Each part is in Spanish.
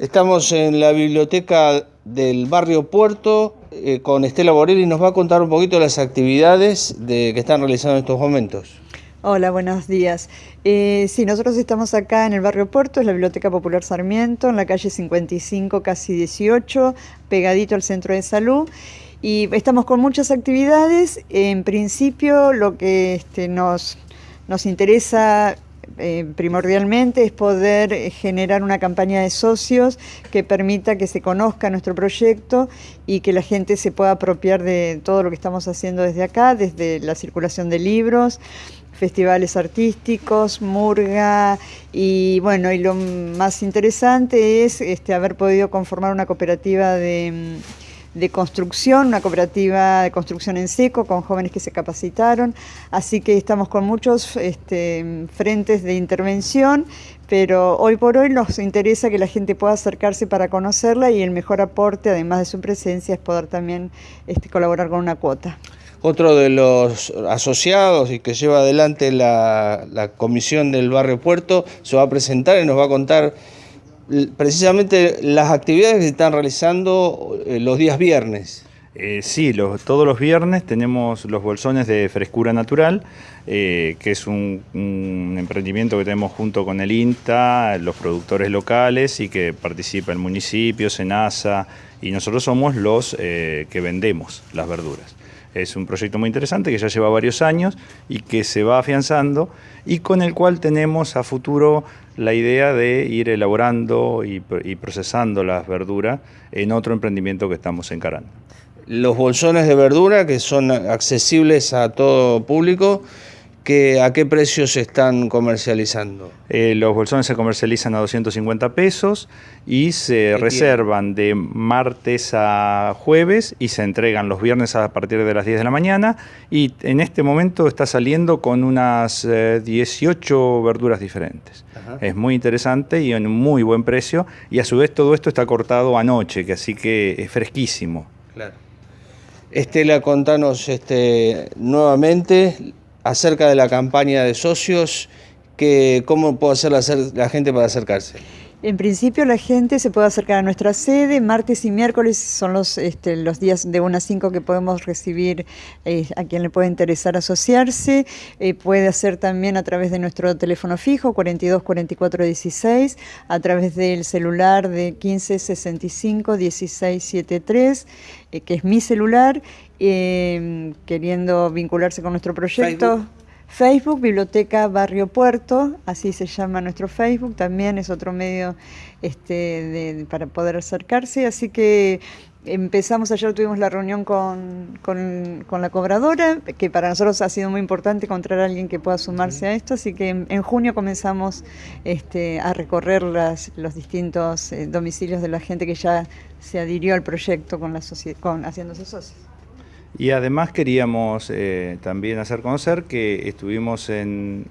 Estamos en la biblioteca del barrio Puerto eh, con Estela Borelli. Nos va a contar un poquito las actividades de, que están realizando en estos momentos. Hola, buenos días. Eh, sí, nosotros estamos acá en el barrio Puerto, es la Biblioteca Popular Sarmiento, en la calle 55, casi 18, pegadito al centro de salud. Y estamos con muchas actividades. En principio, lo que este, nos, nos interesa eh, primordialmente es poder eh, generar una campaña de socios que permita que se conozca nuestro proyecto y que la gente se pueda apropiar de todo lo que estamos haciendo desde acá, desde la circulación de libros, festivales artísticos, murga y bueno, y lo más interesante es este, haber podido conformar una cooperativa de de construcción, una cooperativa de construcción en seco con jóvenes que se capacitaron, así que estamos con muchos este, frentes de intervención, pero hoy por hoy nos interesa que la gente pueda acercarse para conocerla y el mejor aporte, además de su presencia, es poder también este, colaborar con una cuota. Otro de los asociados y que lleva adelante la, la comisión del barrio Puerto se va a presentar y nos va a contar precisamente las actividades que se están realizando eh, los días viernes. Eh, sí, todos los viernes tenemos los bolsones de frescura natural, eh, que es un, emprendimiento que tenemos junto con el INTA, los productores locales y que participa el municipio, SENASA y nosotros somos los que vendemos las verduras. Es un proyecto muy interesante que ya lleva varios años y que se va afianzando y con el cual tenemos a futuro la idea de ir elaborando y, procesando las verduras en otro emprendimiento que estamos encarando. Los bolsones de verdura que son accesibles a todo público, ¿A qué precios se están comercializando? Eh, los bolsones se comercializan a 250 pesos y se reservan de martes a jueves y se entregan los viernes a partir de las 10 de la mañana y en este momento está saliendo con unas 18 eh, verduras diferentes. Es muy interesante y en muy buen precio y a su vez todo esto está cortado anoche, que así que es fresquísimo. Claro. Estela, contanos este, nuevamente acerca de la campaña de socios, que, ¿cómo puede hacer la, gente para acercarse? En principio la gente se puede acercar a nuestra sede, martes y miércoles son los, este, los días de 1 a 5 que podemos recibir eh, a quien le puede interesar asociarse, eh, puede hacer también a través de nuestro teléfono fijo 42 44 16, a través del celular de 15 65 16 73, que es mi celular, eh, queriendo vincularse con nuestro proyecto. Biblioteca Barrio Puerto, así se llama nuestro Facebook, también es otro medio este, para poder acercarse, así que empezamos, ayer tuvimos la reunión con, la cobradora, que para nosotros ha sido muy importante encontrar a alguien que pueda sumarse a esto, así que en, junio comenzamos este, a recorrer los distintos eh, domicilios de la gente que ya se adhirió al proyecto con la con, haciéndose socios. Y además queríamos eh, también hacer conocer que estuvimos en,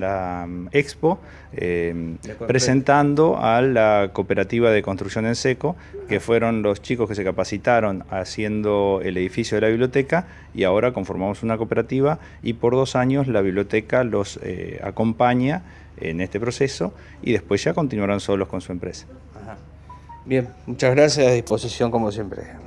la mm, Expo em, presentando a la cooperativa de construcción en seco, que fueron los chicos que se capacitaron haciendo el edificio de la biblioteca y ahora conformamos una cooperativa y por dos años la biblioteca los eh, acompaña en este proceso y después ya continuarán solos con su empresa. Bien, muchas gracias, a disposición como siempre.